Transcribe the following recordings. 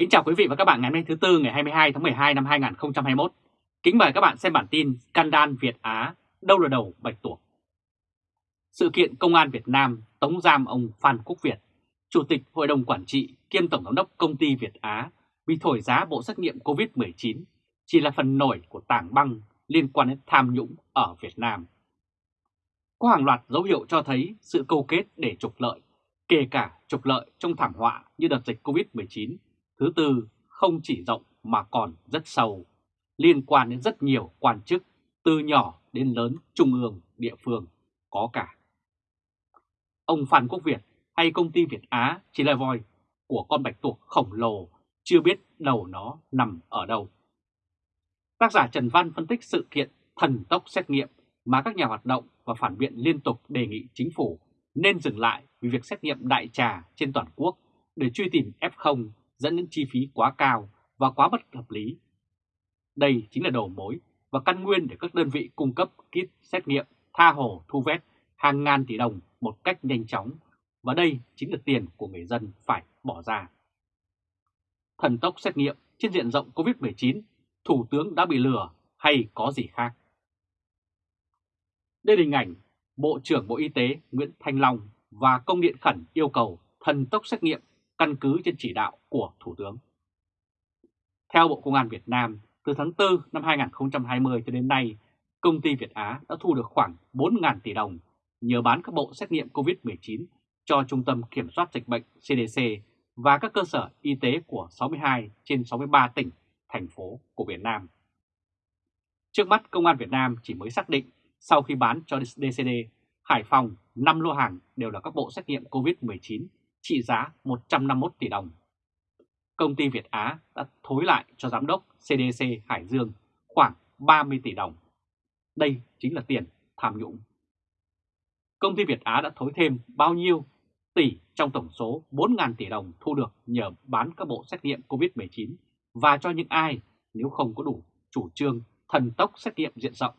Kính chào quý vị và các bạn ngày hôm nay thứ Tư ngày 22 tháng 12 năm 2021. Kính mời các bạn xem bản tin Scandal Việt Á, đâu là đầu bạch tuộc. Sự kiện Công an Việt Nam tống giam ông Phan Quốc Việt, Chủ tịch Hội đồng Quản trị kiêm Tổng giám đốc Công ty Việt Á vì thổi giá bộ xét nghiệm COVID-19 chỉ là phần nổi của tảng băng liên quan đến tham nhũng ở Việt Nam. Có hàng loạt dấu hiệu cho thấy sự câu kết để trục lợi, kể cả trục lợi trong thảm họa như đợt dịch COVID-19 Thứ tư, không chỉ rộng mà còn rất sâu, liên quan đến rất nhiều quan chức, từ nhỏ đến lớn, trung ương, địa phương, có cả. Ông Phan Quốc Việt hay công ty Việt Á chỉ là voi của con bạch tuộc khổng lồ, chưa biết đầu nó nằm ở đâu. Tác giả Trần Văn phân tích sự kiện thần tốc xét nghiệm mà các nhà hoạt động và phản biện liên tục đề nghị chính phủ nên dừng lại vì việc xét nghiệm đại trà trên toàn quốc để truy tìm F0 dẫn đến chi phí quá cao và quá bất hợp lý. Đây chính là đầu mối và căn nguyên để các đơn vị cung cấp kit xét nghiệm tha hồ thu vét hàng ngàn tỷ đồng một cách nhanh chóng và đây chính là tiền của người dân phải bỏ ra. Thần tốc xét nghiệm trên diện rộng COVID-19, Thủ tướng đã bị lừa hay có gì khác? Đây là hình ảnh Bộ trưởng Bộ Y tế Nguyễn Thanh Long và công điện khẩn yêu cầu thần tốc xét nghiệm căn cứ trên chỉ đạo của Thủ tướng. Theo Bộ Công an Việt Nam, từ tháng 4 năm 2020 cho đến nay, công ty Việt Á đã thu được khoảng 4.000 tỷ đồng nhờ bán các bộ xét nghiệm COVID-19 cho Trung tâm Kiểm soát Dịch bệnh CDC và các cơ sở y tế của 62 trên 63 tỉnh, thành phố của Việt Nam. Trước mắt Công an Việt Nam chỉ mới xác định sau khi bán cho DCD, Hải Phòng 5 lô hàng đều là các bộ xét nghiệm COVID-19 trị giá 151 tỷ đồng. Công ty Việt Á đã thối lại cho giám đốc CDC Hải Dương khoảng 30 tỷ đồng. Đây chính là tiền tham nhũng. Công ty Việt Á đã thối thêm bao nhiêu tỷ trong tổng số 4.000 tỷ đồng thu được nhờ bán các bộ xét nghiệm COVID-19 và cho những ai nếu không có đủ chủ trương thần tốc xét nghiệm diện rộng,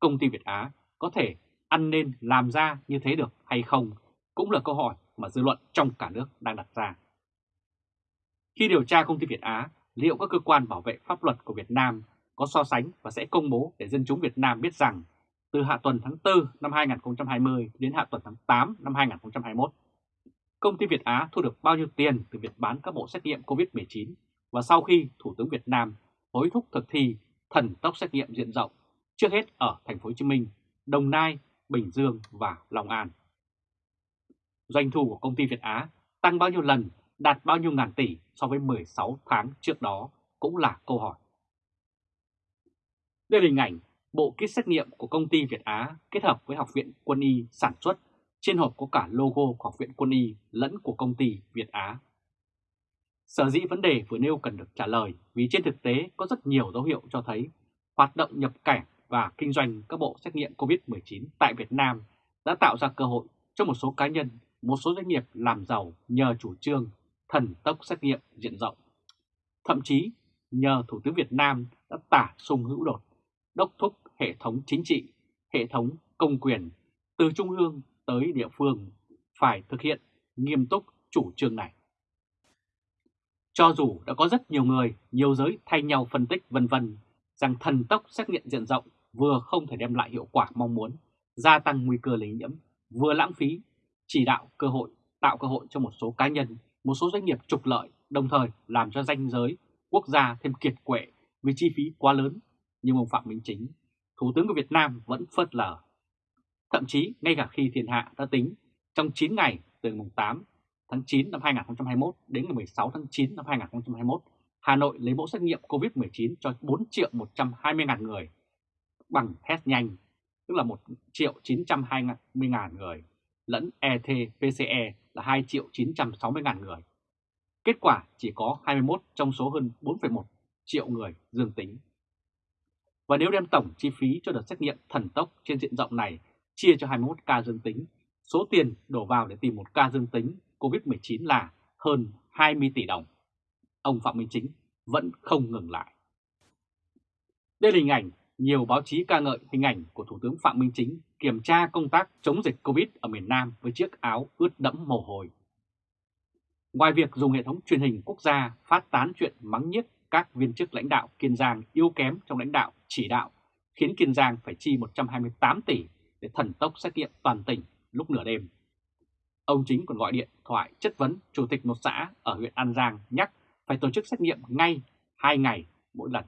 công ty Việt Á có thể ăn nên làm ra như thế được hay không cũng là câu hỏi mà dư luận trong cả nước đang đặt ra. Khi điều tra công ty Việt Á, liệu các cơ quan bảo vệ pháp luật của Việt Nam có so sánh và sẽ công bố để dân chúng Việt Nam biết rằng từ hạ tuần tháng 4 năm 2020 đến hạ tuần tháng 8 năm 2021, công ty Việt Á thu được bao nhiêu tiền từ việc bán các bộ xét nghiệm COVID-19 và sau khi Thủ tướng Việt Nam hối thúc thực thi thần tốc xét nghiệm diện rộng trước hết ở thành phố Hồ Chí Minh, Đồng Nai, Bình Dương và Long An doanh thu của công ty Việt Á tăng bao nhiêu lần, đạt bao nhiêu ngàn tỷ so với 16 tháng trước đó cũng là câu hỏi. Đây là hình ảnh bộ kit xét nghiệm của công ty Việt Á kết hợp với Học viện Quân y sản xuất. Trên hộp có cả logo của Học viện Quân y lẫn của công ty Việt Á. Sở dĩ vấn đề vừa nêu cần được trả lời vì trên thực tế có rất nhiều dấu hiệu cho thấy hoạt động nhập cảnh và kinh doanh các bộ xét nghiệm COVID-19 tại Việt Nam đã tạo ra cơ hội cho một số cá nhân một số doanh nghiệp làm giàu nhờ chủ trương thần tốc xét nghiệm diện rộng. Thậm chí nhờ Thủ tướng Việt Nam đã tả sung hữu đột, đốc thúc hệ thống chính trị, hệ thống công quyền từ trung ương tới địa phương phải thực hiện nghiêm túc chủ trương này. Cho dù đã có rất nhiều người, nhiều giới thay nhau phân tích vân vân rằng thần tốc xét nghiệm diện rộng vừa không thể đem lại hiệu quả mong muốn, gia tăng nguy cơ lây nhiễm, vừa lãng phí chỉ đạo cơ hội, tạo cơ hội cho một số cá nhân, một số doanh nghiệp trục lợi, đồng thời làm cho danh giới quốc gia thêm kiệt quệ vì chi phí quá lớn, nhưng ông Phạm Minh Chính, Thủ tướng của Việt Nam vẫn phớt lờ. Thậm chí ngay cả khi thiên hạ đã tính trong 9 ngày từ mùng 8 tháng 9 năm 2021 đến ngày 16 tháng 9 năm 2021, Hà Nội lấy mẫu xét nghiệm COVID-19 cho 4 triệu 120 ngàn người bằng test nhanh, tức là 1 triệu 920 ngàn người lẫn ETPCE là 2 triệu 960 ngàn người. Kết quả chỉ có 21 trong số hơn 4,1 triệu người dương tính. Và nếu đem tổng chi phí cho đợt xét nghiệm thần tốc trên diện rộng này chia cho 21 ca dương tính, số tiền đổ vào để tìm một ca dương tính COVID-19 là hơn 20 tỷ đồng. Ông Phạm Minh Chính vẫn không ngừng lại. Đây là hình ảnh nhiều báo chí ca ngợi hình ảnh của Thủ tướng Phạm Minh Chính kiểm tra công tác chống dịch Covid ở miền Nam với chiếc áo ướt đẫm mồ hôi. Ngoài việc dùng hệ thống truyền hình quốc gia phát tán chuyện mắng nhiếc các viên chức lãnh đạo Kiên Giang yếu kém trong lãnh đạo chỉ đạo, khiến Kiên Giang phải chi 128 tỷ để thần tốc xét nghiệm toàn tỉnh lúc nửa đêm. Ông chính còn gọi điện thoại chất vấn chủ tịch một xã ở huyện An Giang nhắc phải tổ chức xét nghiệm ngay 2 ngày mỗi lần.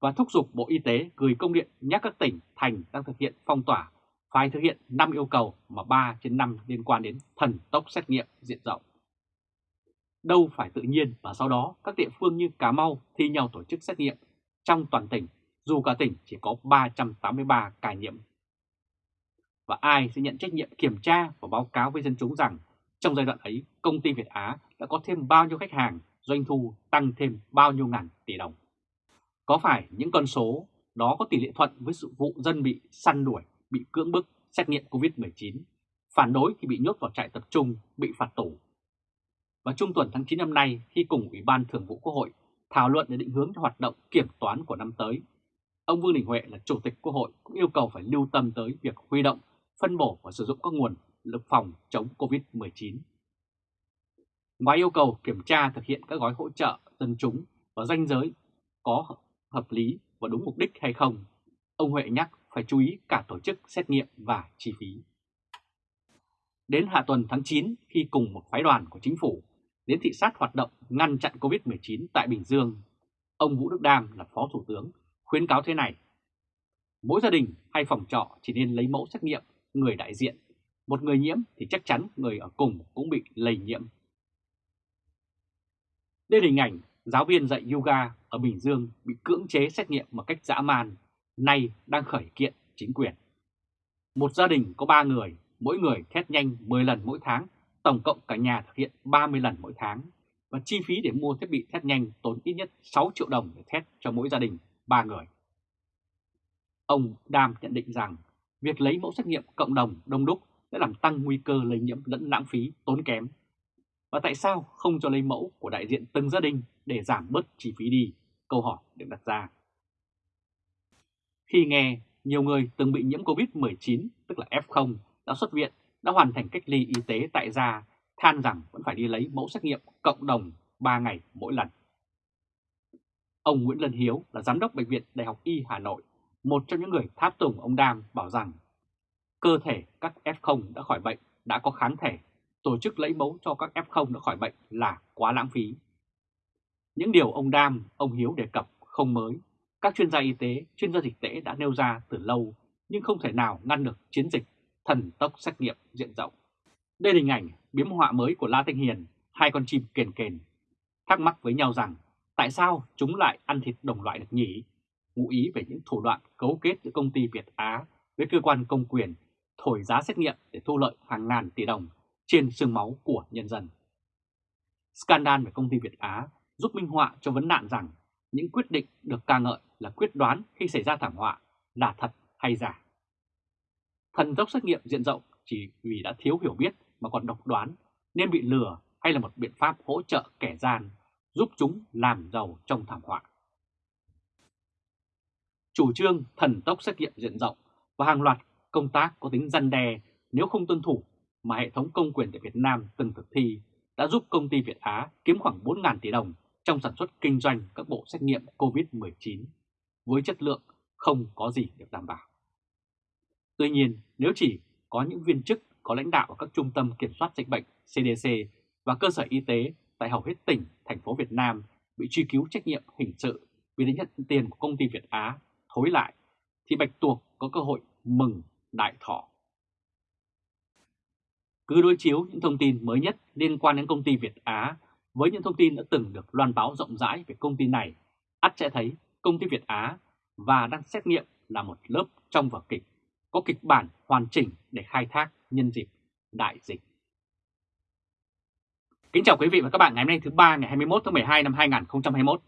Và thúc giục Bộ Y tế gửi công điện nhắc các tỉnh, thành đang thực hiện phong tỏa phải thực hiện 5 yêu cầu mà 3 trên 5 liên quan đến thần tốc xét nghiệm diện rộng. Đâu phải tự nhiên và sau đó các địa phương như Cà Mau thi nhau tổ chức xét nghiệm trong toàn tỉnh dù cả tỉnh chỉ có 383 ca nhiễm. Và ai sẽ nhận trách nhiệm kiểm tra và báo cáo với dân chúng rằng trong giai đoạn ấy công ty Việt Á đã có thêm bao nhiêu khách hàng, doanh thu tăng thêm bao nhiêu ngàn tỷ đồng. Có phải những con số đó có tỷ lệ thuận với sự vụ dân bị săn đuổi, bị cưỡng bức, xét nghiệm COVID-19, phản đối thì bị nhốt vào trại tập trung, bị phạt tù. Và trung tuần tháng 9 năm nay, khi cùng Ủy ban Thường vụ Quốc hội thảo luận để định hướng cho hoạt động kiểm toán của năm tới, ông Vương Đình Huệ là Chủ tịch Quốc hội cũng yêu cầu phải lưu tâm tới việc huy động, phân bổ và sử dụng các nguồn lực phòng chống COVID-19. Ngoài yêu cầu kiểm tra thực hiện các gói hỗ trợ dân chúng và danh giới có hợp lý và đúng mục đích hay không, ông Huệ nhắc phải chú ý cả tổ chức xét nghiệm và chi phí. Đến hạ tuần tháng 9 khi cùng một phái đoàn của chính phủ đến thị sát hoạt động ngăn chặn COVID-19 tại Bình Dương, ông Vũ Đức Đam là Phó Thủ tướng khuyến cáo thế này. Mỗi gia đình hay phòng trọ chỉ nên lấy mẫu xét nghiệm người đại diện. Một người nhiễm thì chắc chắn người ở cùng cũng bị lây nhiễm. Đây là hình ảnh giáo viên dạy yoga ở Bình Dương bị cưỡng chế xét nghiệm một cách dã man, nay đang khởi kiện chính quyền. Một gia đình có 3 người, mỗi người test nhanh 10 lần mỗi tháng, tổng cộng cả nhà thực hiện 30 lần mỗi tháng. Và chi phí để mua thiết bị test nhanh tốn ít nhất 6 triệu đồng để test cho mỗi gia đình 3 người. Ông Đam nhận định rằng việc lấy mẫu xét nghiệm cộng đồng đông đúc sẽ làm tăng nguy cơ lây nhiễm lẫn lãng phí tốn kém. Và tại sao không cho lấy mẫu của đại diện từng gia đình để giảm bớt chi phí đi? Câu hỏi được đặt ra. Khi nghe nhiều người từng bị nhiễm COVID-19, tức là F0, đã xuất viện, đã hoàn thành cách ly y tế tại gia, than rằng vẫn phải đi lấy mẫu xét nghiệm cộng đồng 3 ngày mỗi lần. Ông Nguyễn Lân Hiếu là Giám đốc Bệnh viện Đại học Y Hà Nội, một trong những người tháp tùng ông Đam bảo rằng cơ thể các F0 đã khỏi bệnh đã có kháng thể, tổ chức lấy mẫu cho các F0 đã khỏi bệnh là quá lãng phí. Những điều ông Đam, ông Hiếu đề cập không mới, các chuyên gia y tế, chuyên gia dịch tễ đã nêu ra từ lâu nhưng không thể nào ngăn được chiến dịch thần tốc xét nghiệm diện rộng. Đây là hình ảnh biếm họa mới của La Thanh Hiền, hai con chim kền kền, thắc mắc với nhau rằng tại sao chúng lại ăn thịt đồng loại được nhỉ? Ngụ ý về những thủ đoạn cấu kết giữa công ty Việt Á với cơ quan công quyền thổi giá xét nghiệm để thu lợi hàng ngàn tỷ đồng trên xương máu của nhân dân. Scandal về công ty Việt Á giúp minh họa cho vấn nạn rằng những quyết định được ca ngợi là quyết đoán khi xảy ra thảm họa là thật hay giả. Thần tốc xét nghiệm diện rộng chỉ vì đã thiếu hiểu biết mà còn độc đoán nên bị lừa hay là một biện pháp hỗ trợ kẻ gian giúp chúng làm giàu trong thảm họa. Chủ trương thần tốc xét nghiệm diện rộng và hàng loạt công tác có tính răn đe nếu không tuân thủ mà hệ thống công quyền tại Việt Nam từng thực thi đã giúp công ty Việt Á kiếm khoảng 4.000 tỷ đồng trong sản xuất kinh doanh các bộ xét nghiệm COVID-19 với chất lượng không có gì được đảm bảo. Tuy nhiên, nếu chỉ có những viên chức có lãnh đạo ở các trung tâm kiểm soát dịch bệnh CDC và cơ sở y tế tại hầu hết tỉnh, thành phố Việt Nam bị truy cứu trách nhiệm hình sự vì đã nhận tiền của công ty Việt Á thối lại, thì Bạch Tuộc có cơ hội mừng đại thọ. Cứ đối chiếu những thông tin mới nhất liên quan đến công ty Việt Á với những thông tin đã từng được loan báo rộng rãi về công ty này, ắt sẽ thấy công ty Việt Á và đang xét nghiệm là một lớp trong vở kịch, có kịch bản hoàn chỉnh để khai thác nhân dịp đại dịch. Kính chào quý vị và các bạn ngày hôm nay thứ ba ngày 21 tháng 12 năm 2021.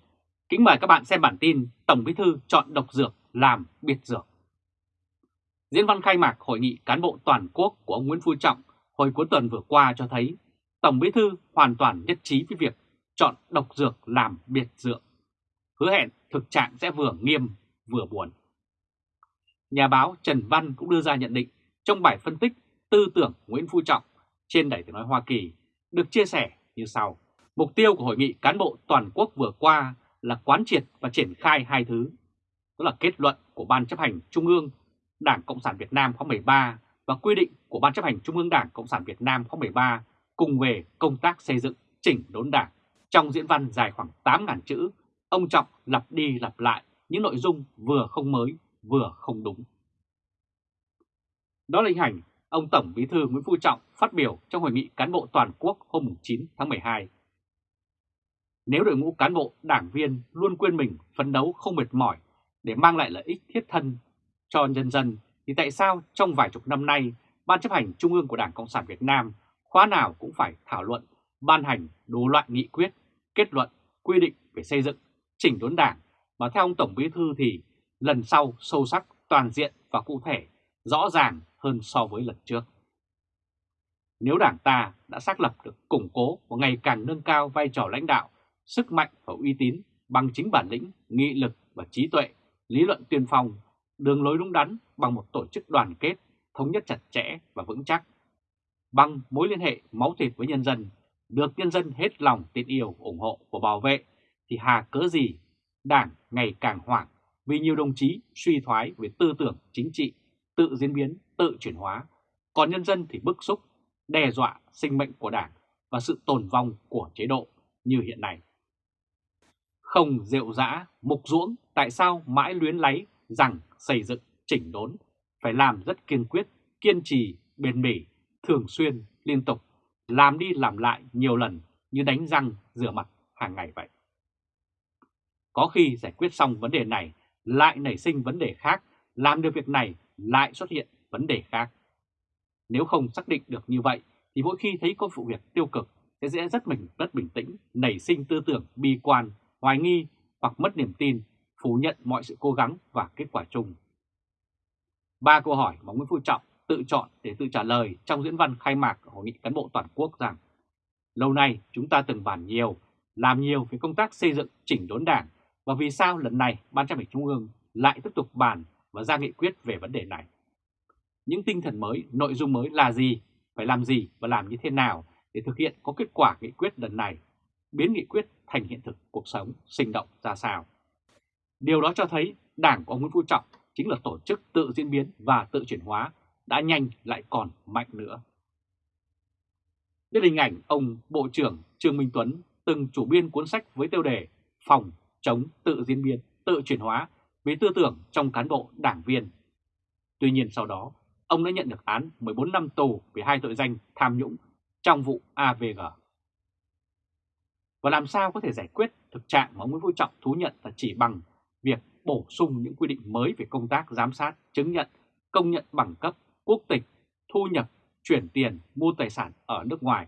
Kính mời các bạn xem bản tin Tổng Bí thư chọn độc dược làm biệt dược. Diễn văn khai mạc hội nghị cán bộ toàn quốc của ông Nguyễn Phú Trọng hồi cuối tuần vừa qua cho thấy Tổng Bí thư hoàn toàn nhất trí với việc chọn độc dược làm biệt dược. Hứa hẹn thực trạng sẽ vừa nghiêm, vừa buồn. Nhà báo Trần Văn cũng đưa ra nhận định trong bài phân tích tư tưởng Nguyễn Phú Trọng trên Đài tiếng nói Hoa Kỳ được chia sẻ như sau. Mục tiêu của hội nghị cán bộ toàn quốc vừa qua là quán triệt và triển khai hai thứ. Đó là kết luận của Ban chấp hành Trung ương, Đảng Cộng sản Việt Nam khóa 13 và quy định của Ban chấp hành Trung ương Đảng Cộng sản Việt Nam khóa 13 cùng về công tác xây dựng chỉnh đốn đảng. Trong diễn văn dài khoảng 8.000 chữ, ông Trọng lặp đi lặp lại những nội dung vừa không mới vừa không đúng. Đó là hình ảnh ông Tổng Bí thư Nguyễn Phú Trọng phát biểu trong hội nghị cán bộ toàn quốc hôm 9 tháng 12. Nếu đội ngũ cán bộ, đảng viên luôn quên mình phấn đấu không mệt mỏi để mang lại lợi ích thiết thân cho nhân dân, thì tại sao trong vài chục năm nay, Ban chấp hành Trung ương của Đảng Cộng sản Việt Nam khóa nào cũng phải thảo luận, ban hành đủ loại nghị quyết, kết luận, quy định về xây dựng, chỉnh đốn đảng, mà theo ông Tổng Bí Thư thì lần sau sâu sắc, toàn diện và cụ thể, rõ ràng hơn so với lần trước. Nếu Đảng ta đã xác lập được củng cố và ngày càng nâng cao vai trò lãnh đạo, sức mạnh và uy tín bằng chính bản lĩnh, nghị lực và trí tuệ, lý luận tuyên phong, đường lối đúng đắn bằng một tổ chức đoàn kết, thống nhất chặt chẽ và vững chắc, bằng mối liên hệ máu thịt với nhân dân, được nhân dân hết lòng tin yêu, ủng hộ và bảo vệ, thì hà cớ gì Đảng ngày càng hoảng vì nhiều đồng chí suy thoái về tư tưởng chính trị, tự diễn biến, tự chuyển hóa, còn nhân dân thì bức xúc, đe dọa sinh mệnh của Đảng và sự tồn vong của chế độ như hiện nay. Không rượu dã, mục ruỗng, tại sao mãi luyến lấy rằng xây dựng, chỉnh đốn, phải làm rất kiên quyết, kiên trì, bền bỉ, thường xuyên, liên tục, làm đi làm lại nhiều lần như đánh răng, rửa mặt hàng ngày vậy. Có khi giải quyết xong vấn đề này lại nảy sinh vấn đề khác, làm được việc này lại xuất hiện vấn đề khác. Nếu không xác định được như vậy thì mỗi khi thấy có vụ việc tiêu cực sẽ dễ rất mình rất bình tĩnh, nảy sinh tư tưởng bi quan, hoài nghi hoặc mất niềm tin, phủ nhận mọi sự cố gắng và kết quả chung. Ba câu hỏi mà Nguyễn Phú Trọng tự chọn để tự trả lời trong diễn văn khai mạc Hội nghị cán bộ toàn quốc rằng Lâu nay chúng ta từng bàn nhiều, làm nhiều về công tác xây dựng chỉnh đốn đảng và vì sao lần này Ban chấp hành Trung ương lại tiếp tục bàn và ra nghị quyết về vấn đề này. Những tinh thần mới, nội dung mới là gì, phải làm gì và làm như thế nào để thực hiện có kết quả nghị quyết lần này, biến nghị quyết thành hiện thực cuộc sống sinh động ra sao. Điều đó cho thấy Đảng của ông Nguyễn Phú Trọng chính là tổ chức tự diễn biến và tự chuyển hóa đã nhanh lại còn mạnh nữa. Đến hình ảnh ông Bộ trưởng Trương Minh Tuấn từng chủ biên cuốn sách với tiêu đề Phòng chống tự diễn biến, tự chuyển hóa với tư tưởng trong cán bộ đảng viên. Tuy nhiên sau đó, ông đã nhận được án 14 năm tù về hai tội danh tham nhũng trong vụ AVG. Và làm sao có thể giải quyết thực trạng mà ông Nguyễn Phú Trọng thú nhận là chỉ bằng việc bổ sung những quy định mới về công tác giám sát, chứng nhận, công nhận bằng cấp, quốc tịch, thu nhập, chuyển tiền, mua tài sản ở nước ngoài.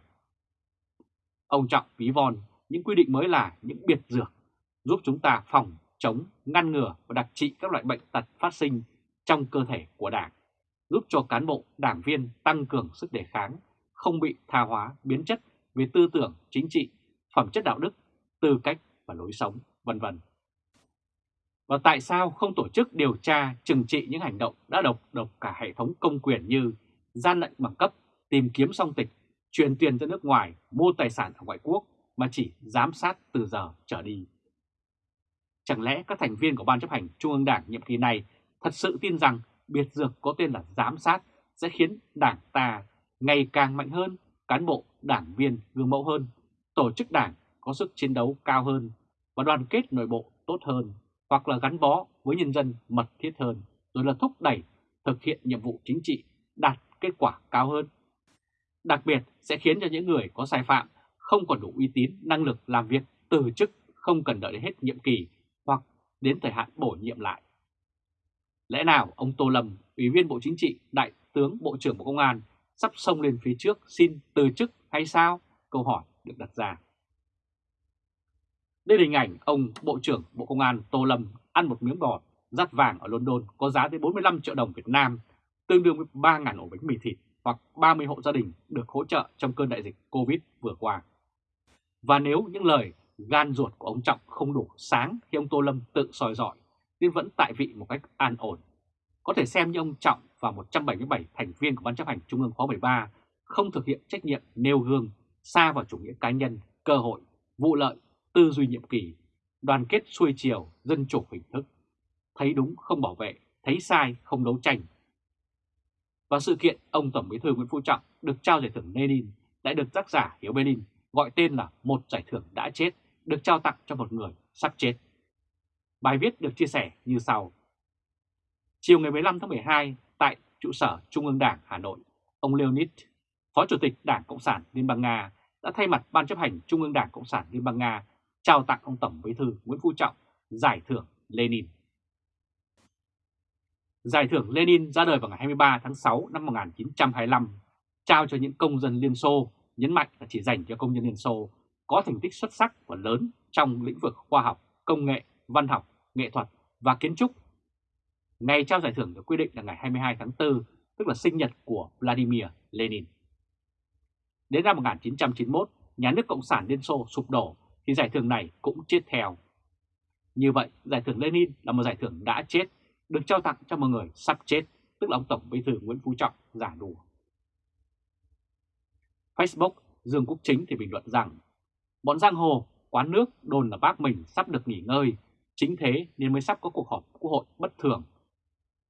Ông Trọng ví von những quy định mới là những biệt dược giúp chúng ta phòng, chống, ngăn ngừa và đặc trị các loại bệnh tật phát sinh trong cơ thể của Đảng, giúp cho cán bộ, đảng viên tăng cường sức đề kháng, không bị tha hóa, biến chất về tư tưởng, chính trị, phẩm chất đạo đức, tư cách và lối sống, vân vân. Và tại sao không tổ chức điều tra trừng trị những hành động đã độc độc cả hệ thống công quyền như gian lận bằng cấp, tìm kiếm song tịch, chuyển tiền ra nước ngoài, mua tài sản ở ngoại quốc mà chỉ giám sát từ giờ trở đi. Chẳng lẽ các thành viên của Ban chấp hành Trung ương Đảng nhiệm kỳ này thật sự tin rằng biệt dược có tên là giám sát sẽ khiến Đảng ta ngày càng mạnh hơn, cán bộ, đảng viên gương mẫu hơn, tổ chức đảng có sức chiến đấu cao hơn và đoàn kết nội bộ tốt hơn, hoặc là gắn bó với nhân dân mật thiết hơn, rồi là thúc đẩy thực hiện nhiệm vụ chính trị đạt kết quả cao hơn. Đặc biệt sẽ khiến cho những người có sai phạm không còn đủ uy tín, năng lực làm việc từ chức không cần đợi đến hết nhiệm kỳ hoặc đến thời hạn bổ nhiệm lại. Lẽ nào ông Tô Lâm, Ủy viên Bộ Chính trị, Đại tướng Bộ trưởng Bộ Công an sắp xông lên phía trước xin từ chức hay sao? Câu hỏi được đặt ra. Đây là hình ảnh ông Bộ trưởng Bộ Công an Tô Lâm ăn một miếng bò rát vàng ở London có giá tới 45 triệu đồng Việt Nam, tương đương với 3.000 ổ bánh mì thịt hoặc 30 hộ gia đình được hỗ trợ trong cơn đại dịch Covid vừa qua. Và nếu những lời gan ruột của ông Trọng không đủ sáng khi ông Tô Lâm tự soi dọi, nên vẫn tại vị một cách an ổn. Có thể xem như ông Trọng và 177 thành viên của Ban chấp hành Trung ương khóa 13 không thực hiện trách nhiệm nêu gương, xa vào chủ nghĩa cá nhân, cơ hội, vụ lợi, tư duy nhiệm kỳ, đoàn kết xuôi chiều, dân chủ hình thức, thấy đúng không bảo vệ, thấy sai không đấu tranh. Và sự kiện ông Tổng Bí thư Nguyễn Phú Trọng được trao giải thưởng Lenin đã được tác giả Hiếu Berlin gọi tên là một giải thưởng đã chết được trao tặng cho một người sắp chết. Bài viết được chia sẻ như sau. Chiều ngày 15 tháng 12 tại trụ sở Trung ương Đảng Hà Nội, ông Leonid, Phó Chủ tịch Đảng Cộng sản Liên bang Nga đã thay mặt Ban chấp hành Trung ương Đảng Cộng sản Liên bang Nga trao tặng ông Tổng Bí thư Nguyễn Phú Trọng giải thưởng Lenin. Giải thưởng Lenin ra đời vào ngày 23 tháng 6 năm 1925, trao cho những công dân Liên Xô, nhấn mạnh là chỉ dành cho công nhân Liên Xô có thành tích xuất sắc và lớn trong lĩnh vực khoa học, công nghệ, văn học, nghệ thuật và kiến trúc. Ngày trao giải thưởng được quy định là ngày 22 tháng 4, tức là sinh nhật của Vladimir Lenin. Đến năm 1991, nhà nước Cộng sản Liên Xô sụp đổ thì giải thưởng này cũng chết theo. Như vậy, giải thưởng Lenin là một giải thưởng đã chết, được trao tặng cho một người sắp chết, tức là ông Tổng Bí thư Nguyễn Phú Trọng giả đùa. Facebook, Dương Quốc Chính thì bình luận rằng, bọn giang hồ, quán nước đồn là bác mình sắp được nghỉ ngơi, chính thế nên mới sắp có cuộc họp quốc hội bất thường.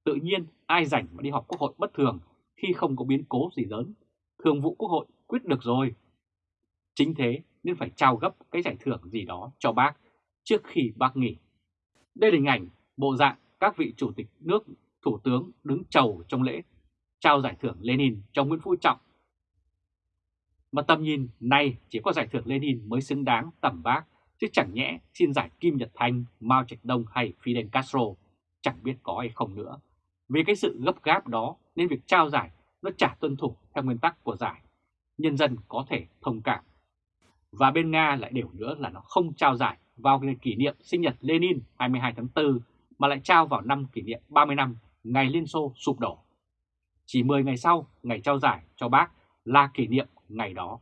Tự nhiên ai rảnh mà đi họp quốc hội bất thường khi không có biến cố gì lớn, thường vụ quốc hội quyết được rồi. Chính thế nên phải trao gấp cái giải thưởng gì đó cho bác trước khi bác nghỉ. Đây là hình ảnh bộ dạng các vị chủ tịch nước, thủ tướng đứng chầu trong lễ trao giải thưởng Lenin cho Nguyễn Phú Trọng. Mà tầm nhìn nay chỉ có giải thưởng Lenin mới xứng đáng tầm bác, chứ chẳng nhẽ xin giải Kim Nhật Thanh, Mao Trạch Đông hay Fidel Castro, chẳng biết có hay không nữa. Vì cái sự gấp gáp đó nên việc trao giải nó chả tuân thủ theo nguyên tắc của giải. Nhân dân có thể thông cảm. Và bên Nga lại đều nữa là nó không trao giải vào ngày kỷ niệm sinh nhật Lenin 22 tháng 4 mà lại trao vào năm kỷ niệm 30 năm ngày Liên Xô sụp đổ. Chỉ 10 ngày sau, ngày trao giải cho bác là kỷ niệm ngày đó.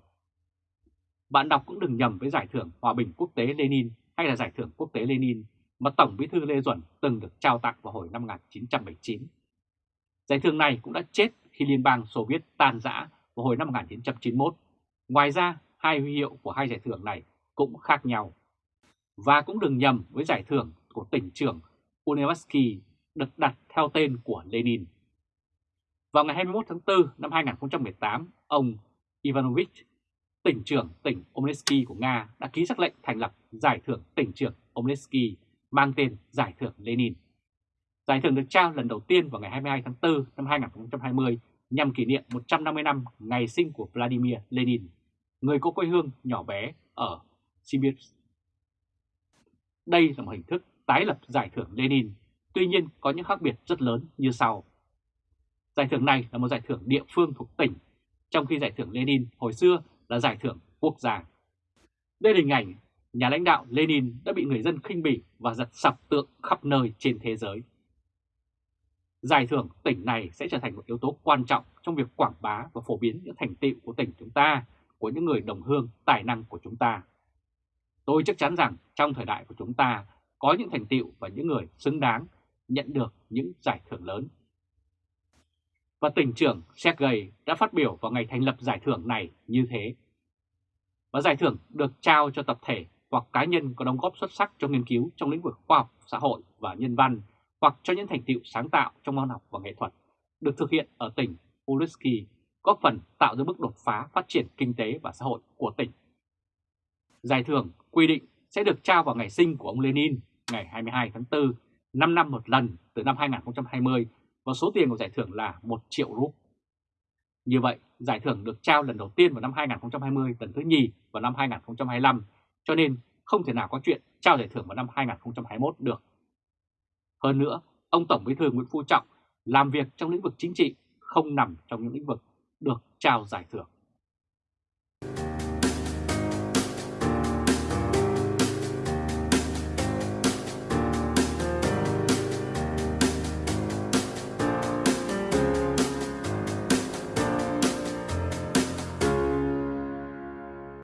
Bạn đọc cũng đừng nhầm với giải thưởng Hòa bình quốc tế Lenin hay là giải thưởng quốc tế Lenin mà Tổng bí thư Lê Duẩn từng được trao tặng vào hồi năm 1979. Giải thưởng này cũng đã chết khi Liên bang Xô Viết tan rã vào hồi năm 1991. Ngoài ra, hai huy hiệu của hai giải thưởng này cũng khác nhau. Và cũng đừng nhầm với giải thưởng của tỉnh trưởng Unevsky được đặt theo tên của Lenin. Vào ngày 21 tháng 4 năm 2018, ông Ivanovich, tỉnh trưởng tỉnh Omnesky của Nga đã ký sắc lệnh thành lập giải thưởng tỉnh trưởng Omnesky mang tên Giải thưởng Lenin. Giải thưởng được trao lần đầu tiên vào ngày 22 tháng 4 năm 2020 nhằm kỷ niệm 150 năm ngày sinh của Vladimir Lenin, người có quê hương nhỏ bé ở Sibir. Đây là một hình thức tái lập giải thưởng Lenin, tuy nhiên có những khác biệt rất lớn như sau. Giải thưởng này là một giải thưởng địa phương thuộc tỉnh, trong khi giải thưởng Lenin hồi xưa là giải thưởng quốc gia. Đây là hình ảnh nhà lãnh đạo Lenin đã bị người dân khinh bỉ và giật sập tượng khắp nơi trên thế giới. Giải thưởng tỉnh này sẽ trở thành một yếu tố quan trọng trong việc quảng bá và phổ biến những thành tựu của tỉnh chúng ta, của những người đồng hương tài năng của chúng ta. Tôi chắc chắn rằng trong thời đại của chúng ta có những thành tựu và những người xứng đáng nhận được những giải thưởng lớn. Và tỉnh trưởng Sergei đã phát biểu vào ngày thành lập giải thưởng này như thế. Và giải thưởng được trao cho tập thể hoặc cá nhân có đóng góp xuất sắc cho nghiên cứu trong lĩnh vực khoa học, xã hội và nhân văn hoặc cho những thành tựu sáng tạo trong văn học và nghệ thuật được thực hiện ở tỉnh Uluski góp phần tạo ra bước đột phá phát triển kinh tế và xã hội của tỉnh. Giải thưởng quy định sẽ được trao vào ngày sinh của ông Lenin ngày 22 tháng 4, 5 năm một lần từ năm 2020 và số tiền của giải thưởng là 1 triệu rúp. Như vậy, giải thưởng được trao lần đầu tiên vào năm 2020, lần thứ nhì vào năm 2025, cho nên không thể nào có chuyện trao giải thưởng vào năm 2021 được. Hơn nữa, ông Tổng Bí thư Nguyễn Phú Trọng làm việc trong lĩnh vực chính trị không nằm trong những lĩnh vực được trao giải thưởng.